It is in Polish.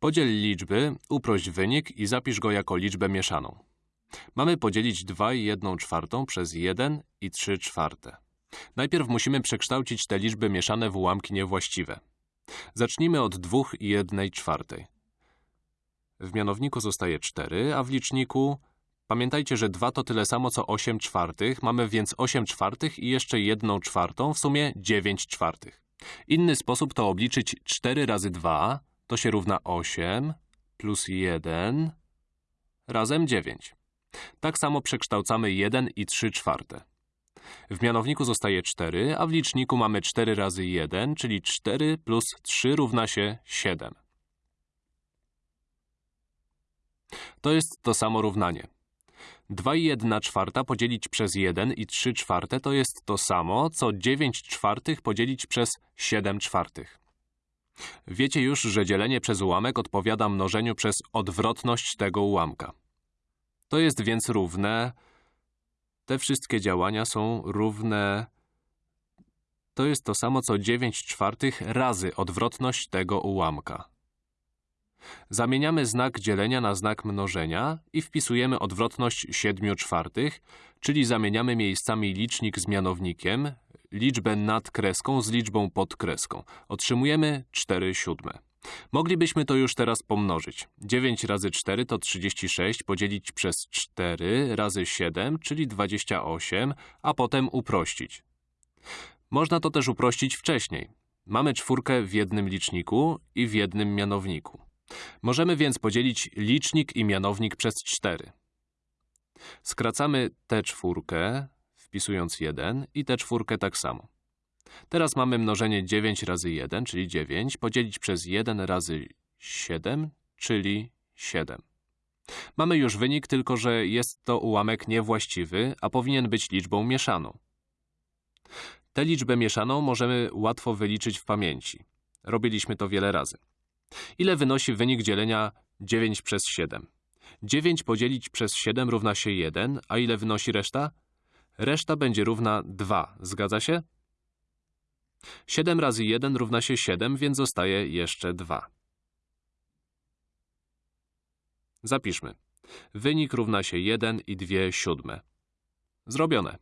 Podziel liczby, uprość wynik i zapisz go jako liczbę mieszaną. Mamy podzielić 2 i 1 czwartą przez 1 i 3 czwarte. Najpierw musimy przekształcić te liczby mieszane w ułamki niewłaściwe. Zacznijmy od 2 i 1 czwartej. W mianowniku zostaje 4, a w liczniku... Pamiętajcie, że 2 to tyle samo co 8 czwartych, mamy więc 8 czwartych i jeszcze 1 czwartą, w sumie 9 czwartych. Inny sposób to obliczyć 4 razy 2, to się równa 8, plus 1, razem 9. Tak samo przekształcamy 1 i 3 czwarte. W mianowniku zostaje 4, a w liczniku mamy 4 razy 1, czyli 4 plus 3 równa się 7. To jest to samo równanie. 2 i 1 czwarta podzielić przez 1 i 3 czwarte to jest to samo, co 9 czwartych podzielić przez 7 czwartych. Wiecie już, że dzielenie przez ułamek odpowiada mnożeniu przez odwrotność tego ułamka. To jest więc równe... Te wszystkie działania są równe... To jest to samo, co 9 czwartych razy odwrotność tego ułamka. Zamieniamy znak dzielenia na znak mnożenia i wpisujemy odwrotność 7 czwartych, czyli zamieniamy miejscami licznik z mianownikiem, liczbę nad kreską z liczbą pod kreską. Otrzymujemy 4 siódme. Moglibyśmy to już teraz pomnożyć. 9 razy 4 to 36, podzielić przez 4 razy 7, czyli 28, a potem uprościć. Można to też uprościć wcześniej. Mamy czwórkę w jednym liczniku i w jednym mianowniku. Możemy więc podzielić licznik i mianownik przez 4. Skracamy tę czwórkę, wpisując 1, i tę czwórkę tak samo. Teraz mamy mnożenie 9 razy 1, czyli 9, podzielić przez 1 razy 7, czyli 7. Mamy już wynik, tylko że jest to ułamek niewłaściwy, a powinien być liczbą mieszaną. Tę liczbę mieszaną możemy łatwo wyliczyć w pamięci. Robiliśmy to wiele razy. Ile wynosi wynik dzielenia 9 przez 7? 9 podzielić przez 7 równa się 1, a ile wynosi reszta? Reszta będzie równa 2, zgadza się? 7 razy 1 równa się 7, więc zostaje jeszcze 2. Zapiszmy. Wynik równa się 1 i 2 siódme. Zrobione.